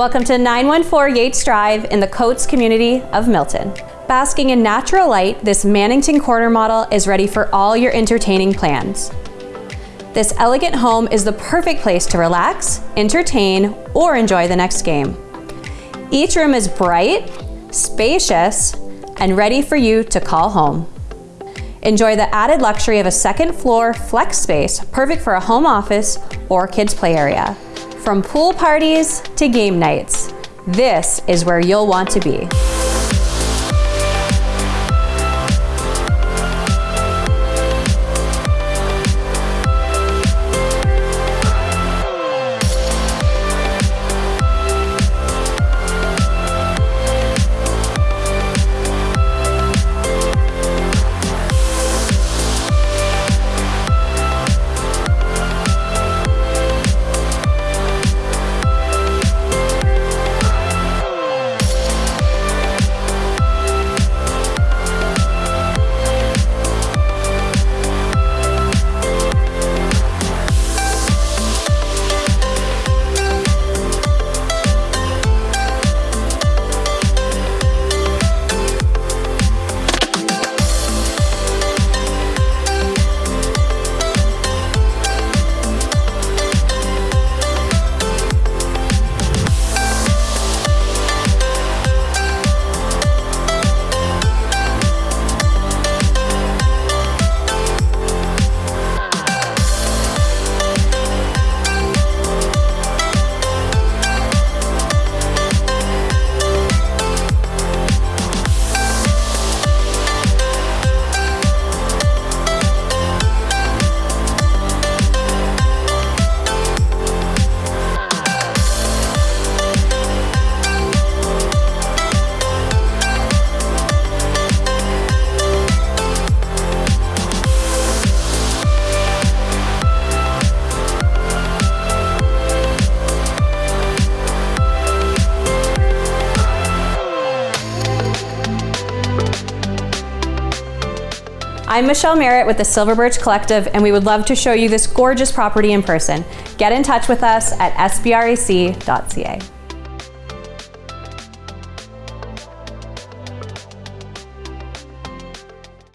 Welcome to 914 Yates Drive in the Coates community of Milton. Basking in natural light, this Mannington Corner model is ready for all your entertaining plans. This elegant home is the perfect place to relax, entertain, or enjoy the next game. Each room is bright, spacious, and ready for you to call home. Enjoy the added luxury of a second floor flex space, perfect for a home office or kids play area. From pool parties to game nights, this is where you'll want to be. I'm Michelle Merritt with the Silver Birch Collective, and we would love to show you this gorgeous property in person. Get in touch with us at sbrac.ca.